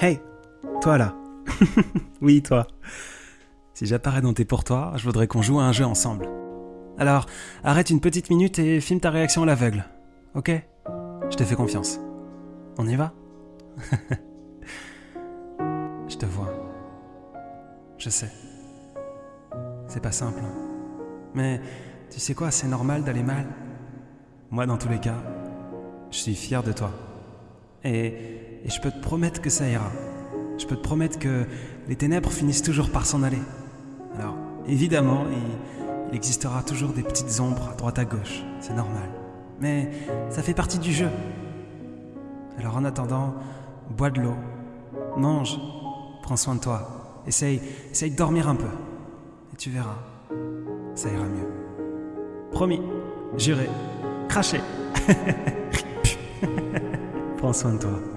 Hey, toi là. oui, toi. Si j'apparais dans tes pourtoirs, je voudrais qu'on joue à un jeu ensemble. Alors, arrête une petite minute et filme ta réaction à l'aveugle. Ok? Je te fais confiance. On y va? Je te vois. Je sais. C'est pas simple. hein. Mais tu sais quoi, c'est normal d'aller mal. Moi, dans tous les cas, je suis fier de toi. Et, je peux te promettre que ça ira. Je peux te promettre que les ténèbres finissent toujours par s'en aller. Alors, évidemment, il, il existera toujours des petites ombres à droite à gauche. C'est normal. Mais ça fait partie du jeu. Alors en attendant, bois de l'eau, mange, prends soin de toi. Essaye, essaye de dormir un peu. Et tu verras, ça ira mieux. Promis, juré, craché. 1%。